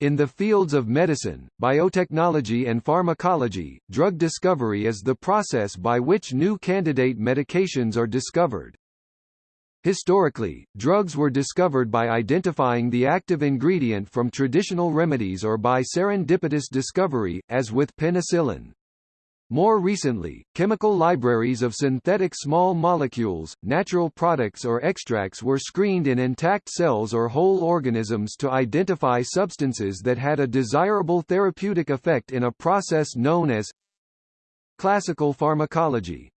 In the fields of medicine, biotechnology and pharmacology, drug discovery is the process by which new candidate medications are discovered. Historically, drugs were discovered by identifying the active ingredient from traditional remedies or by serendipitous discovery, as with penicillin. More recently, chemical libraries of synthetic small molecules, natural products or extracts were screened in intact cells or whole organisms to identify substances that had a desirable therapeutic effect in a process known as classical pharmacology.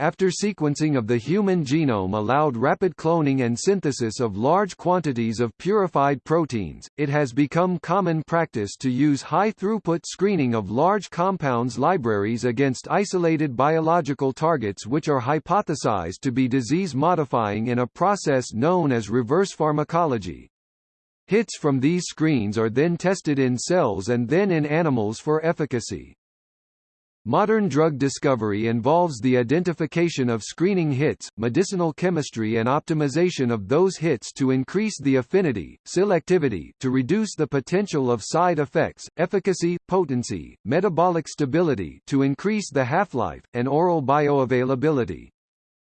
After sequencing of the human genome allowed rapid cloning and synthesis of large quantities of purified proteins, it has become common practice to use high-throughput screening of large compounds libraries against isolated biological targets which are hypothesized to be disease-modifying in a process known as reverse pharmacology. Hits from these screens are then tested in cells and then in animals for efficacy. Modern drug discovery involves the identification of screening hits, medicinal chemistry and optimization of those hits to increase the affinity, selectivity to reduce the potential of side effects, efficacy, potency, metabolic stability to increase the half-life, and oral bioavailability.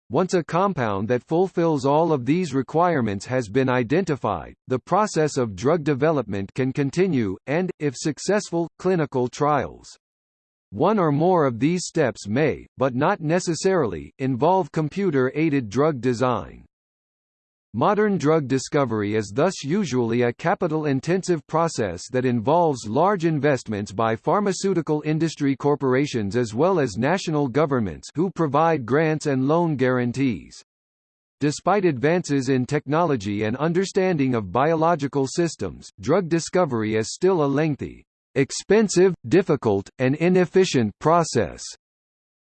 Once a compound that fulfills all of these requirements has been identified, the process of drug development can continue, and, if successful, clinical trials. One or more of these steps may, but not necessarily, involve computer-aided drug design. Modern drug discovery is thus usually a capital-intensive process that involves large investments by pharmaceutical industry corporations as well as national governments who provide grants and loan guarantees. Despite advances in technology and understanding of biological systems, drug discovery is still a lengthy, expensive, difficult, and inefficient process,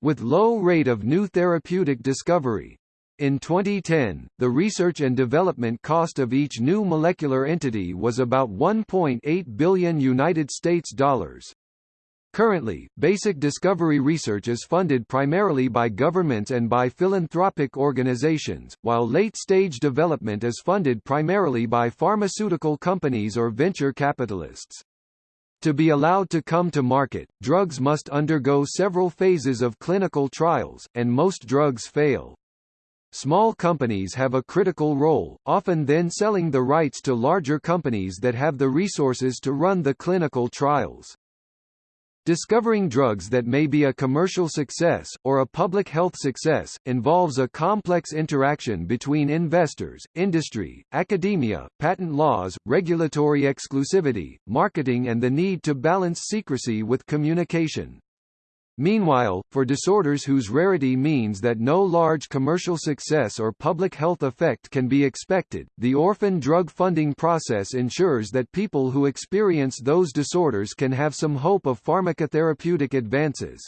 with low rate of new therapeutic discovery. In 2010, the research and development cost of each new molecular entity was about 1.8 billion United States dollars. Currently, basic discovery research is funded primarily by governments and by philanthropic organizations, while late-stage development is funded primarily by pharmaceutical companies or venture capitalists. To be allowed to come to market, drugs must undergo several phases of clinical trials, and most drugs fail. Small companies have a critical role, often then selling the rights to larger companies that have the resources to run the clinical trials. Discovering drugs that may be a commercial success, or a public health success, involves a complex interaction between investors, industry, academia, patent laws, regulatory exclusivity, marketing and the need to balance secrecy with communication. Meanwhile, for disorders whose rarity means that no large commercial success or public health effect can be expected, the orphan drug funding process ensures that people who experience those disorders can have some hope of pharmacotherapeutic advances.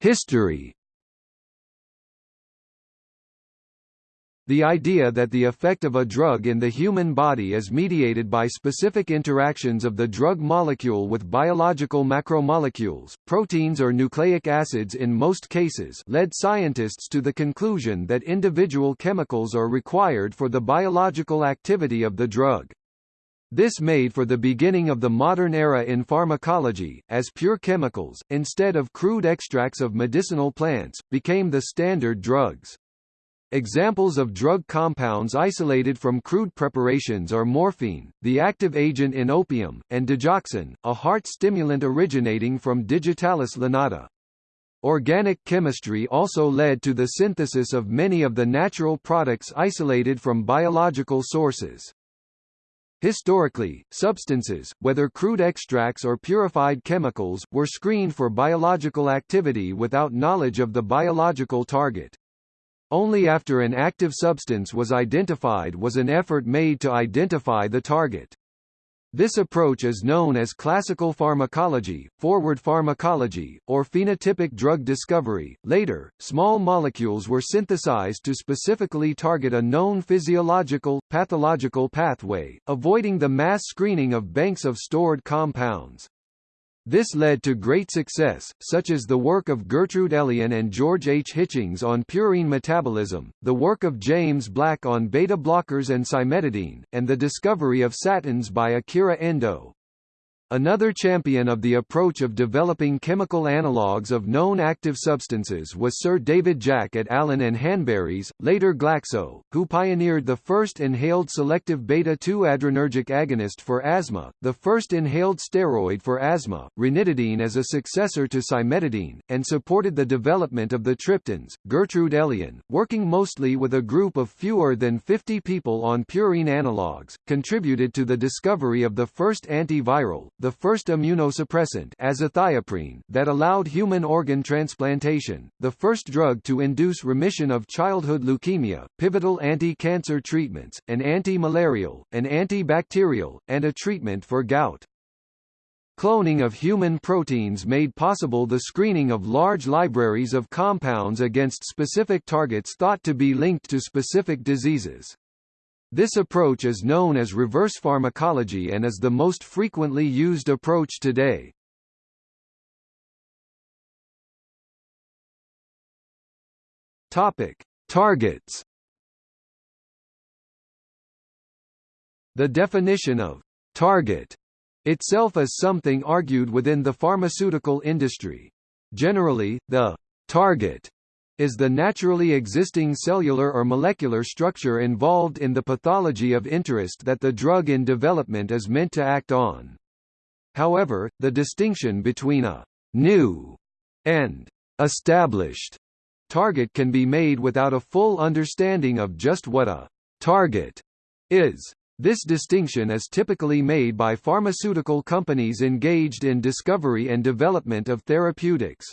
History The idea that the effect of a drug in the human body is mediated by specific interactions of the drug molecule with biological macromolecules, proteins or nucleic acids in most cases led scientists to the conclusion that individual chemicals are required for the biological activity of the drug. This made for the beginning of the modern era in pharmacology, as pure chemicals, instead of crude extracts of medicinal plants, became the standard drugs. Examples of drug compounds isolated from crude preparations are morphine, the active agent in opium, and digoxin, a heart stimulant originating from Digitalis lanata. Organic chemistry also led to the synthesis of many of the natural products isolated from biological sources. Historically, substances, whether crude extracts or purified chemicals, were screened for biological activity without knowledge of the biological target. Only after an active substance was identified was an effort made to identify the target. This approach is known as classical pharmacology, forward pharmacology, or phenotypic drug discovery. Later, small molecules were synthesized to specifically target a known physiological, pathological pathway, avoiding the mass screening of banks of stored compounds. This led to great success, such as the work of Gertrude Elion and George H. Hitchings on purine metabolism, the work of James Black on beta blockers and cimetidine, and the discovery of statins by Akira Endo. Another champion of the approach of developing chemical analogues of known active substances was Sir David Jack at Allen and Hanbury's, later Glaxo, who pioneered the first inhaled selective beta-2 adrenergic agonist for asthma, the first inhaled steroid for asthma, ranitidine as a successor to cimetidine, and supported the development of the triptans. Gertrude Elion, working mostly with a group of fewer than 50 people on purine analogues, contributed to the discovery of the first antiviral, the first immunosuppressant azathioprine that allowed human organ transplantation, the first drug to induce remission of childhood leukemia, pivotal anti-cancer treatments, an anti-malarial, an antibacterial, and a treatment for gout. Cloning of human proteins made possible the screening of large libraries of compounds against specific targets thought to be linked to specific diseases. This approach is known as reverse pharmacology and is the most frequently used approach today. Topic: Targets. The definition of target itself is something argued within the pharmaceutical industry. Generally, the target is the naturally existing cellular or molecular structure involved in the pathology of interest that the drug in development is meant to act on. However, the distinction between a new and established target can be made without a full understanding of just what a target is. This distinction is typically made by pharmaceutical companies engaged in discovery and development of therapeutics.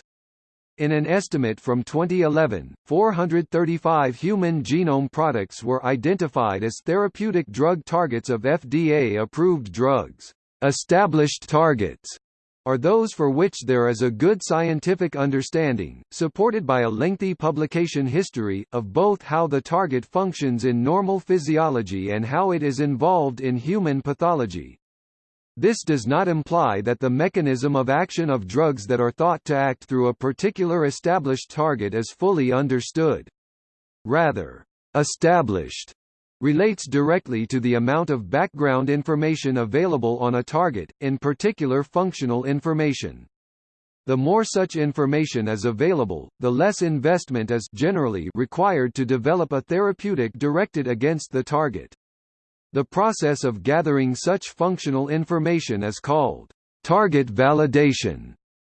In an estimate from 2011, 435 human genome products were identified as therapeutic drug targets of FDA-approved drugs. Established targets are those for which there is a good scientific understanding, supported by a lengthy publication history, of both how the target functions in normal physiology and how it is involved in human pathology. This does not imply that the mechanism of action of drugs that are thought to act through a particular established target is fully understood. Rather, established relates directly to the amount of background information available on a target, in particular functional information. The more such information is available, the less investment is generally required to develop a therapeutic directed against the target. The process of gathering such functional information is called target validation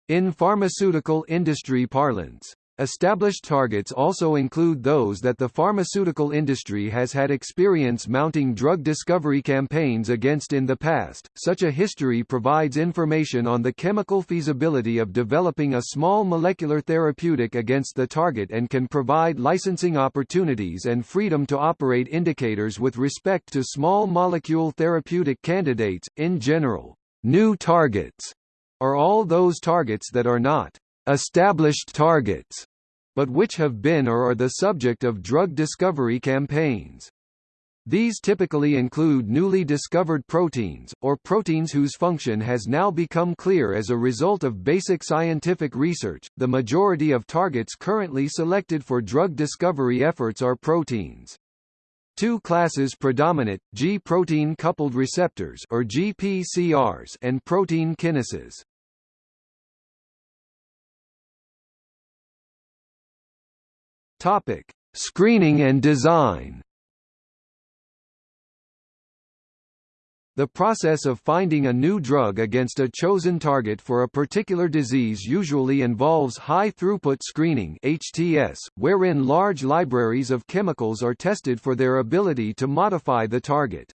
in pharmaceutical industry parlance. Established targets also include those that the pharmaceutical industry has had experience mounting drug discovery campaigns against in the past. Such a history provides information on the chemical feasibility of developing a small molecular therapeutic against the target and can provide licensing opportunities and freedom to operate indicators with respect to small molecule therapeutic candidates. In general, new targets are all those targets that are not established targets but which have been or are the subject of drug discovery campaigns. These typically include newly discovered proteins, or proteins whose function has now become clear as a result of basic scientific research. The majority of targets currently selected for drug discovery efforts are proteins. Two classes predominate, G-protein coupled receptors or GPCRs and protein kinases. Topic: Screening and design. The process of finding a new drug against a chosen target for a particular disease usually involves high-throughput screening HTS, wherein large libraries of chemicals are tested for their ability to modify the target.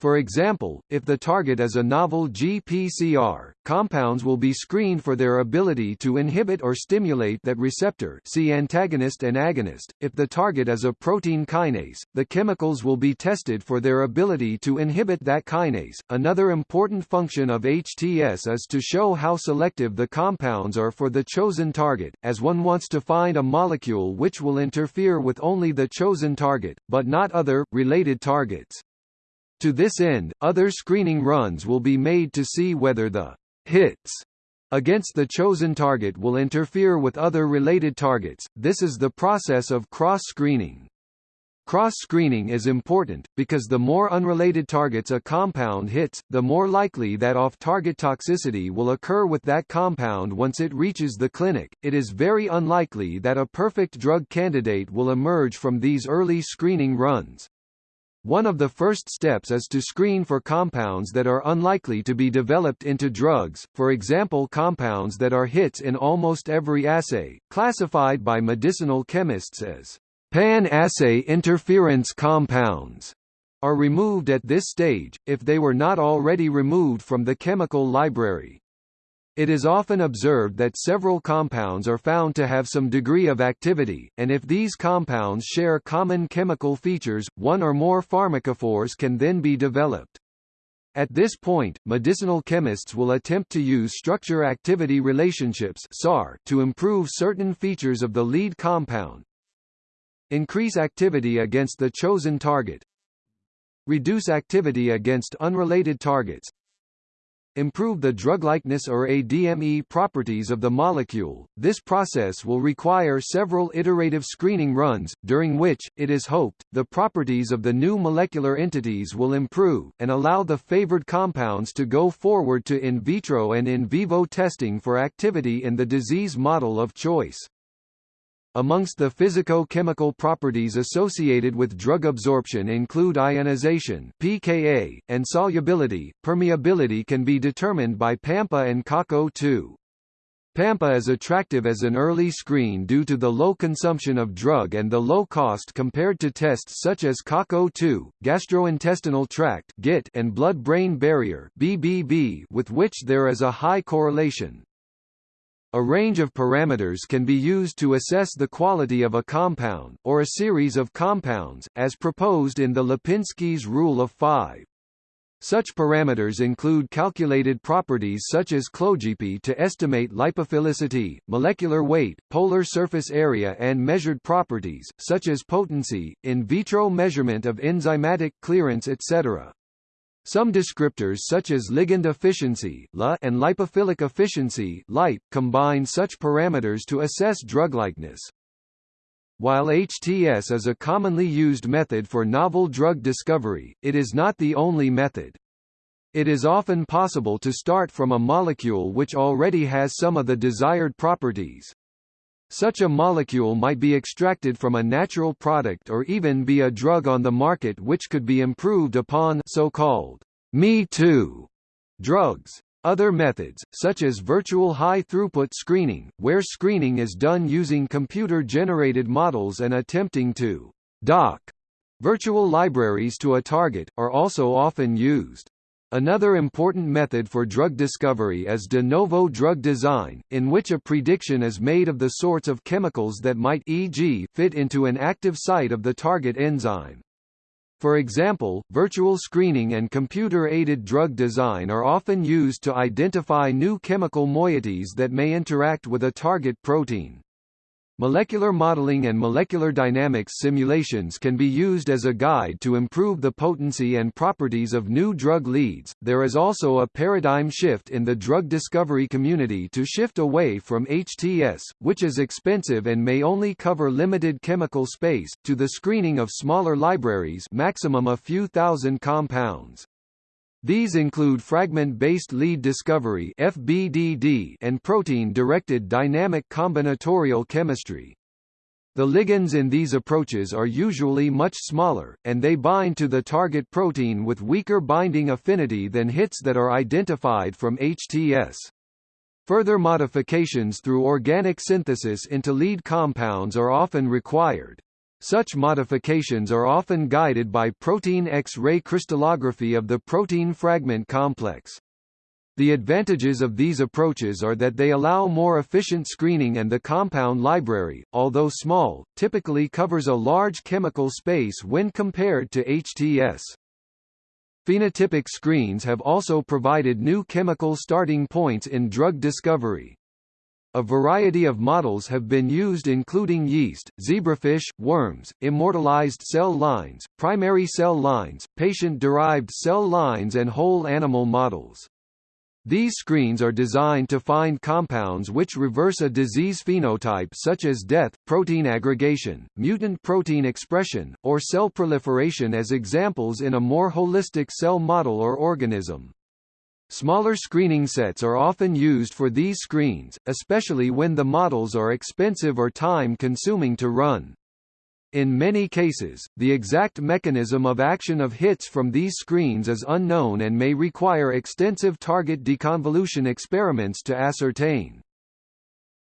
For example, if the target is a novel GPCR, compounds will be screened for their ability to inhibit or stimulate that receptor see antagonist and agonist. If the target is a protein kinase, the chemicals will be tested for their ability to inhibit that kinase. Another important function of HTS is to show how selective the compounds are for the chosen target, as one wants to find a molecule which will interfere with only the chosen target, but not other, related targets. To this end, other screening runs will be made to see whether the hits against the chosen target will interfere with other related targets. This is the process of cross-screening. Cross-screening is important, because the more unrelated targets a compound hits, the more likely that off-target toxicity will occur with that compound once it reaches the clinic. It is very unlikely that a perfect drug candidate will emerge from these early screening runs. One of the first steps is to screen for compounds that are unlikely to be developed into drugs, for example compounds that are hits in almost every assay, classified by medicinal chemists as Pan-assay interference compounds are removed at this stage, if they were not already removed from the chemical library. It is often observed that several compounds are found to have some degree of activity, and if these compounds share common chemical features, one or more pharmacophores can then be developed. At this point, medicinal chemists will attempt to use structure-activity relationships SAR to improve certain features of the lead compound, Increase activity against the chosen target. Reduce activity against unrelated targets. Improve the drug-likeness or ADME properties of the molecule. This process will require several iterative screening runs, during which, it is hoped, the properties of the new molecular entities will improve, and allow the favored compounds to go forward to in vitro and in vivo testing for activity in the disease model of choice. Amongst the physico-chemical properties associated with drug absorption include ionization pKa, and solubility. Permeability can be determined by PAMPA and CACO2. PAMPA is attractive as an early screen due to the low consumption of drug and the low cost compared to tests such as CACO2, gastrointestinal tract and blood-brain barrier with which there is a high correlation. A range of parameters can be used to assess the quality of a compound, or a series of compounds, as proposed in the Lipinski's rule of five. Such parameters include calculated properties such as ClogP to estimate lipophilicity, molecular weight, polar surface area and measured properties, such as potency, in vitro measurement of enzymatic clearance etc. Some descriptors such as ligand efficiency and lipophilic efficiency combine such parameters to assess druglikeness. While HTS is a commonly used method for novel drug discovery, it is not the only method. It is often possible to start from a molecule which already has some of the desired properties. Such a molecule might be extracted from a natural product or even be a drug on the market which could be improved upon so-called me too drugs. Other methods, such as virtual high-throughput screening, where screening is done using computer-generated models and attempting to dock virtual libraries to a target, are also often used. Another important method for drug discovery is de novo drug design, in which a prediction is made of the sorts of chemicals that might e.g. fit into an active site of the target enzyme. For example, virtual screening and computer-aided drug design are often used to identify new chemical moieties that may interact with a target protein. Molecular modeling and molecular dynamics simulations can be used as a guide to improve the potency and properties of new drug leads. There is also a paradigm shift in the drug discovery community to shift away from HTS, which is expensive and may only cover limited chemical space, to the screening of smaller libraries, maximum a few thousand compounds. These include fragment-based lead discovery (FBDD) and protein-directed dynamic combinatorial chemistry. The ligands in these approaches are usually much smaller, and they bind to the target protein with weaker binding affinity than hits that are identified from HTS. Further modifications through organic synthesis into lead compounds are often required. Such modifications are often guided by protein X-ray crystallography of the protein fragment complex. The advantages of these approaches are that they allow more efficient screening and the compound library, although small, typically covers a large chemical space when compared to HTS. Phenotypic screens have also provided new chemical starting points in drug discovery. A variety of models have been used including yeast, zebrafish, worms, immortalized cell lines, primary cell lines, patient-derived cell lines and whole animal models. These screens are designed to find compounds which reverse a disease phenotype such as death, protein aggregation, mutant protein expression, or cell proliferation as examples in a more holistic cell model or organism. Smaller screening sets are often used for these screens, especially when the models are expensive or time-consuming to run. In many cases, the exact mechanism of action of hits from these screens is unknown and may require extensive target deconvolution experiments to ascertain.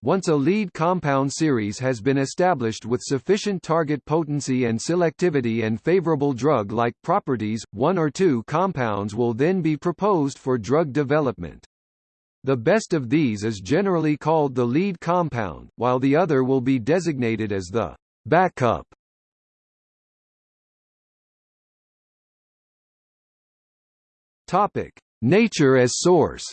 Once a lead compound series has been established with sufficient target potency and selectivity and favorable drug-like properties, one or two compounds will then be proposed for drug development. The best of these is generally called the lead compound, while the other will be designated as the backup. Topic: Nature as source.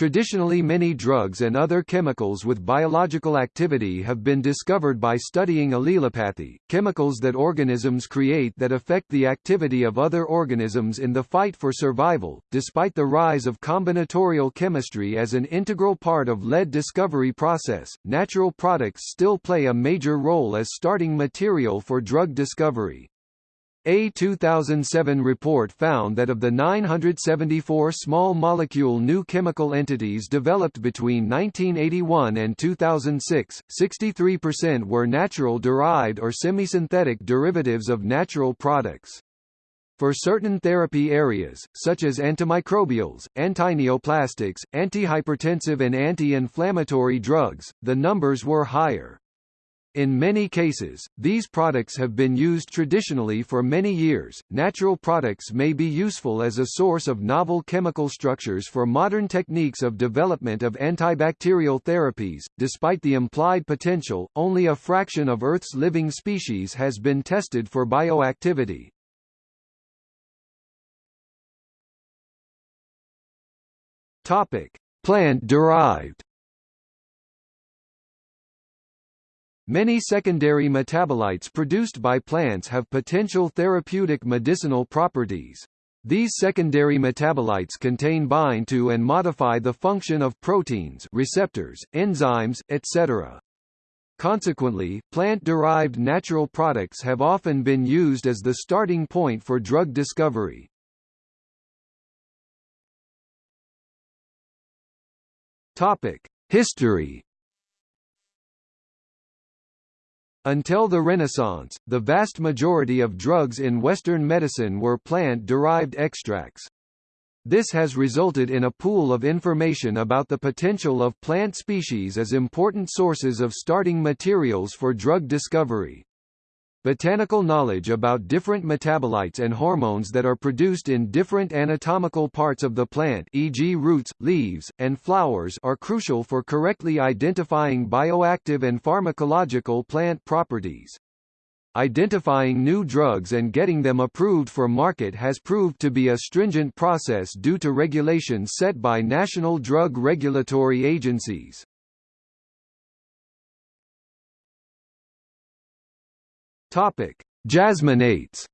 Traditionally many drugs and other chemicals with biological activity have been discovered by studying allelopathy, chemicals that organisms create that affect the activity of other organisms in the fight for survival. Despite the rise of combinatorial chemistry as an integral part of lead discovery process, natural products still play a major role as starting material for drug discovery. A 2007 report found that of the 974 small molecule new chemical entities developed between 1981 and 2006, 63% were natural derived or semisynthetic derivatives of natural products. For certain therapy areas, such as antimicrobials, antineoplastics, antihypertensive and anti-inflammatory drugs, the numbers were higher. In many cases, these products have been used traditionally for many years. Natural products may be useful as a source of novel chemical structures for modern techniques of development of antibacterial therapies. Despite the implied potential, only a fraction of Earth's living species has been tested for bioactivity. Topic: Plant-derived Many secondary metabolites produced by plants have potential therapeutic medicinal properties. These secondary metabolites contain bind to and modify the function of proteins receptors, enzymes, etc. Consequently, plant-derived natural products have often been used as the starting point for drug discovery. History Until the Renaissance, the vast majority of drugs in Western medicine were plant-derived extracts. This has resulted in a pool of information about the potential of plant species as important sources of starting materials for drug discovery. Botanical knowledge about different metabolites and hormones that are produced in different anatomical parts of the plant e.g. roots, leaves, and flowers are crucial for correctly identifying bioactive and pharmacological plant properties. Identifying new drugs and getting them approved for market has proved to be a stringent process due to regulations set by national drug regulatory agencies. Topic: Jasmonates.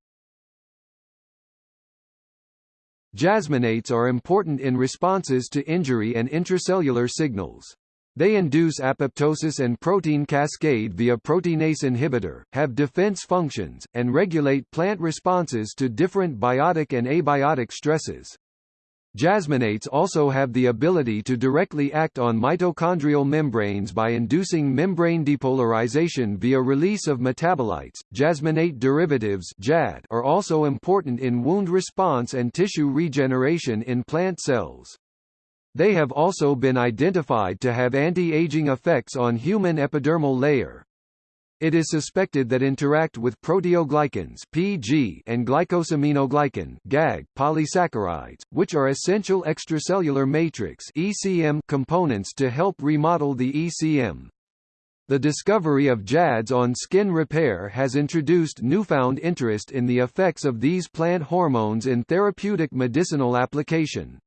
Jasmonates are important in responses to injury and intracellular signals. They induce apoptosis and protein cascade via proteinase inhibitor, have defense functions, and regulate plant responses to different biotic and abiotic stresses. Jasmonates also have the ability to directly act on mitochondrial membranes by inducing membrane depolarization via release of metabolites. Jasmonate derivatives (JAD) are also important in wound response and tissue regeneration in plant cells. They have also been identified to have anti-aging effects on human epidermal layer. It is suspected that interact with proteoglycans (PG) and glycosaminoglycan (GAG) polysaccharides, which are essential extracellular matrix (ECM) components to help remodel the ECM. The discovery of JADs on skin repair has introduced newfound interest in the effects of these plant hormones in therapeutic medicinal application.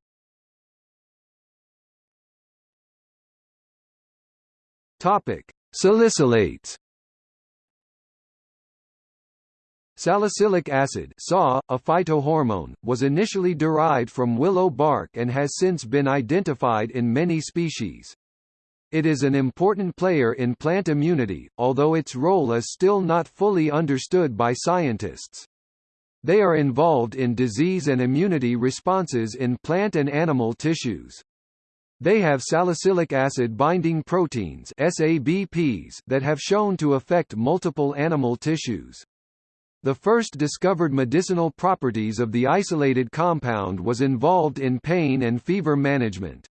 Topic: Salicylates Salicylic acid SAW, a phytohormone, was initially derived from willow bark and has since been identified in many species. It is an important player in plant immunity, although its role is still not fully understood by scientists. They are involved in disease and immunity responses in plant and animal tissues. They have salicylic acid binding proteins SABPs that have shown to affect multiple animal tissues. The first discovered medicinal properties of the isolated compound was involved in pain and fever management.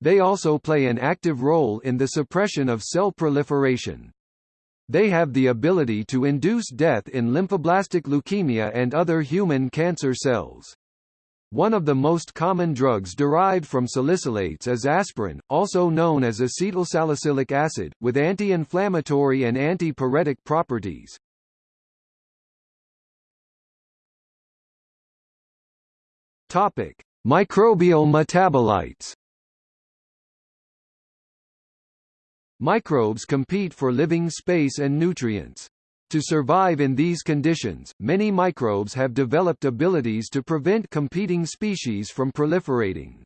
They also play an active role in the suppression of cell proliferation. They have the ability to induce death in lymphoblastic leukemia and other human cancer cells. One of the most common drugs derived from salicylates is aspirin, also known as acetylsalicylic acid, with anti-inflammatory and anti-pyretic properties. Topic: Microbial metabolites. Microbes compete for living space and nutrients. To survive in these conditions, many microbes have developed abilities to prevent competing species from proliferating.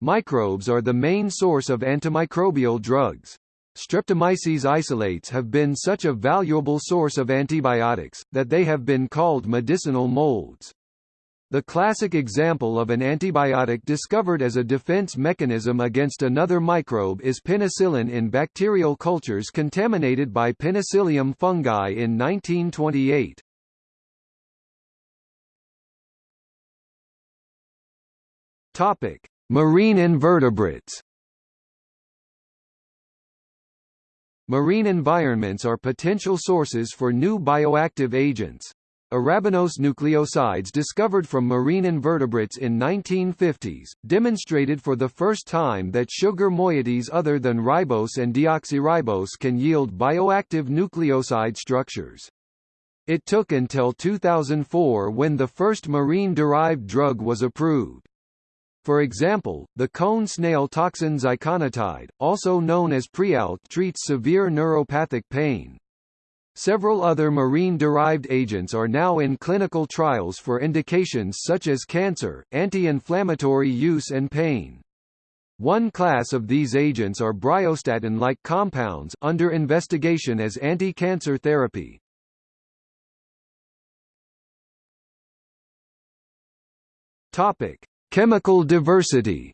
Microbes are the main source of antimicrobial drugs. Streptomyces isolates have been such a valuable source of antibiotics, that they have been called medicinal molds. The classic example of an antibiotic discovered as a defense mechanism against another microbe is penicillin in bacterial cultures contaminated by Penicillium fungi in 1928. Topic: Marine invertebrates. Marine environments are potential sources for new bioactive agents. Arabinose nucleosides discovered from marine invertebrates in 1950s, demonstrated for the first time that sugar moieties other than ribose and deoxyribose can yield bioactive nucleoside structures. It took until 2004 when the first marine-derived drug was approved. For example, the cone snail toxin ziconotide, also known as Prialt treats severe neuropathic pain. Several other marine-derived agents are now in clinical trials for indications such as cancer, anti-inflammatory use and pain. One class of these agents are bryostatin-like compounds under investigation as anti-cancer therapy. Topic: Chemical diversity.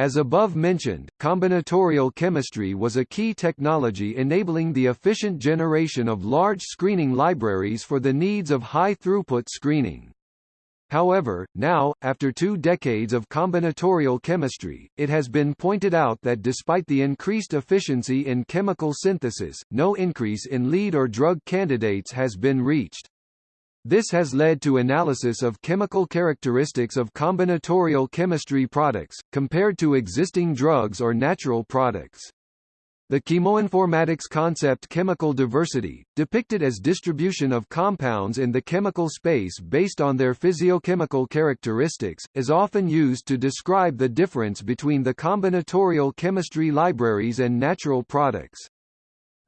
As above mentioned, combinatorial chemistry was a key technology enabling the efficient generation of large screening libraries for the needs of high-throughput screening. However, now, after two decades of combinatorial chemistry, it has been pointed out that despite the increased efficiency in chemical synthesis, no increase in lead or drug candidates has been reached. This has led to analysis of chemical characteristics of combinatorial chemistry products, compared to existing drugs or natural products. The chemoinformatics concept chemical diversity, depicted as distribution of compounds in the chemical space based on their physiochemical characteristics, is often used to describe the difference between the combinatorial chemistry libraries and natural products.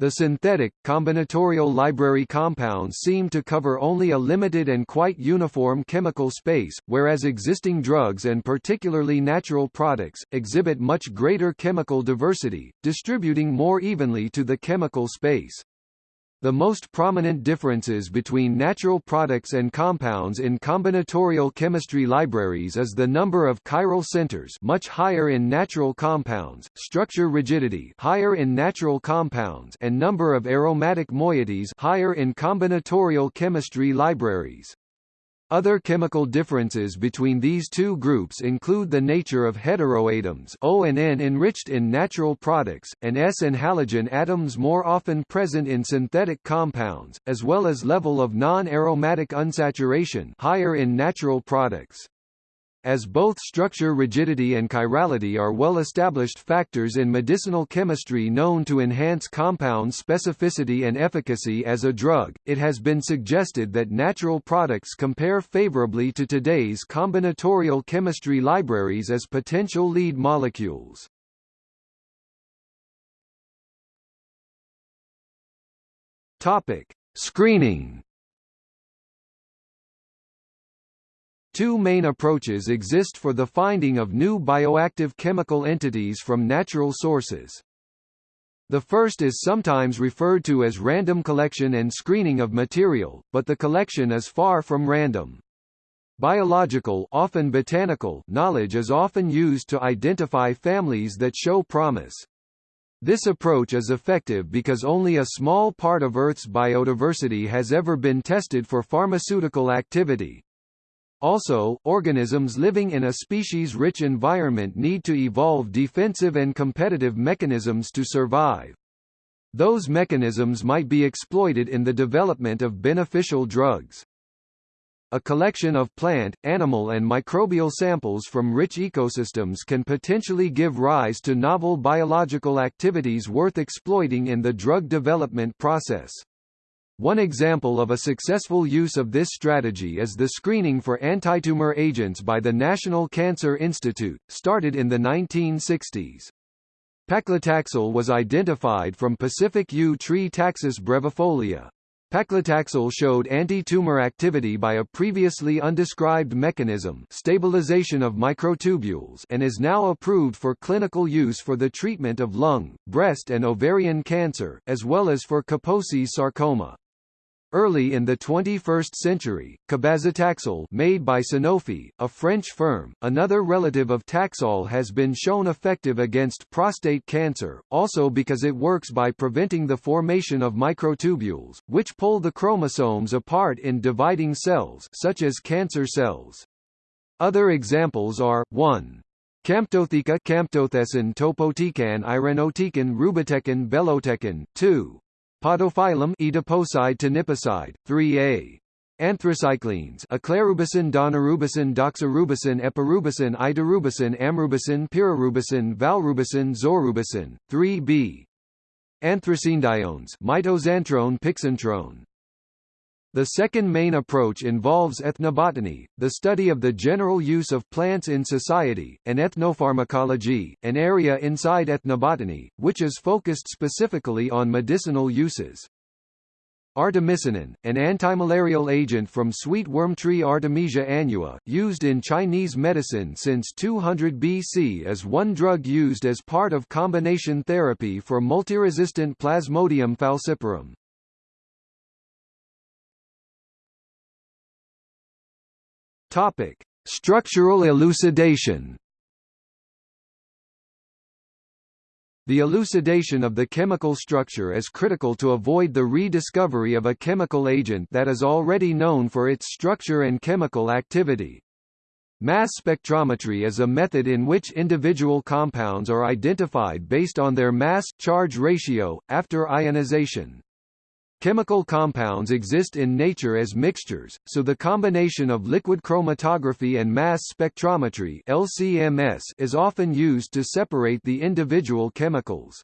The synthetic, combinatorial library compounds seem to cover only a limited and quite uniform chemical space, whereas existing drugs and particularly natural products, exhibit much greater chemical diversity, distributing more evenly to the chemical space. The most prominent differences between natural products and compounds in combinatorial chemistry libraries is the number of chiral centers much higher in natural compounds, structure rigidity higher in natural compounds and number of aromatic moieties higher in combinatorial chemistry libraries. Other chemical differences between these two groups include the nature of heteroatoms O and N enriched in natural products, and S and halogen atoms more often present in synthetic compounds, as well as level of non-aromatic unsaturation higher in natural products. As both structure rigidity and chirality are well-established factors in medicinal chemistry known to enhance compound specificity and efficacy as a drug, it has been suggested that natural products compare favorably to today's combinatorial chemistry libraries as potential lead molecules. Topic: Screening. Two main approaches exist for the finding of new bioactive chemical entities from natural sources. The first is sometimes referred to as random collection and screening of material, but the collection is far from random. Biological often botanical knowledge is often used to identify families that show promise. This approach is effective because only a small part of Earth's biodiversity has ever been tested for pharmaceutical activity. Also, organisms living in a species-rich environment need to evolve defensive and competitive mechanisms to survive. Those mechanisms might be exploited in the development of beneficial drugs. A collection of plant, animal and microbial samples from rich ecosystems can potentially give rise to novel biological activities worth exploiting in the drug development process. One example of a successful use of this strategy is the screening for antitumor agents by the National Cancer Institute, started in the 1960s. Paclitaxel was identified from Pacific yew tree Taxus brevifolia. Paclitaxel showed anti-tumor activity by a previously undescribed mechanism stabilization of microtubules and is now approved for clinical use for the treatment of lung, breast and ovarian cancer, as well as for Kaposi sarcoma. Early in the 21st century, cabazitaxel made by Sanofi, a French firm, another relative of Taxol has been shown effective against prostate cancer, also because it works by preventing the formation of microtubules, which pull the chromosomes apart in dividing cells such as cancer cells. Other examples are, 1. Camptotheca Camptothecin topotecan irinotecan rubitecan belotecan, 2. Podophyllum Etoposide teniposide, 3a. Anthracyclines Aclarubicin Daunorubicin Doxorubicin Epirubicin Idarubicin Amrubicin Pirarubicin Valrubicin Zorubicin, 3b. Anthracenediones Mitoxantrone Pixantrone the second main approach involves ethnobotany, the study of the general use of plants in society, and ethnopharmacology, an area inside ethnobotany, which is focused specifically on medicinal uses. Artemisinin, an antimalarial agent from sweet worm tree Artemisia annua, used in Chinese medicine since 200 BC is one drug used as part of combination therapy for multiresistant Plasmodium falciparum. Topic: Structural elucidation. The elucidation of the chemical structure is critical to avoid the rediscovery of a chemical agent that is already known for its structure and chemical activity. Mass spectrometry is a method in which individual compounds are identified based on their mass-charge ratio, after ionization. Chemical compounds exist in nature as mixtures, so the combination of liquid chromatography and mass spectrometry LCMS is often used to separate the individual chemicals.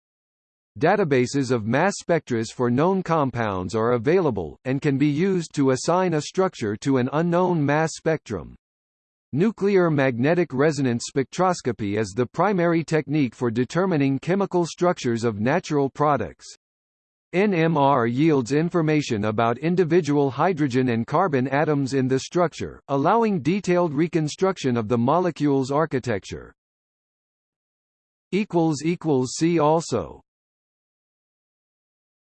Databases of mass spectras for known compounds are available, and can be used to assign a structure to an unknown mass spectrum. Nuclear magnetic resonance spectroscopy is the primary technique for determining chemical structures of natural products. NMR yields information about individual hydrogen and carbon atoms in the structure, allowing detailed reconstruction of the molecule's architecture. See also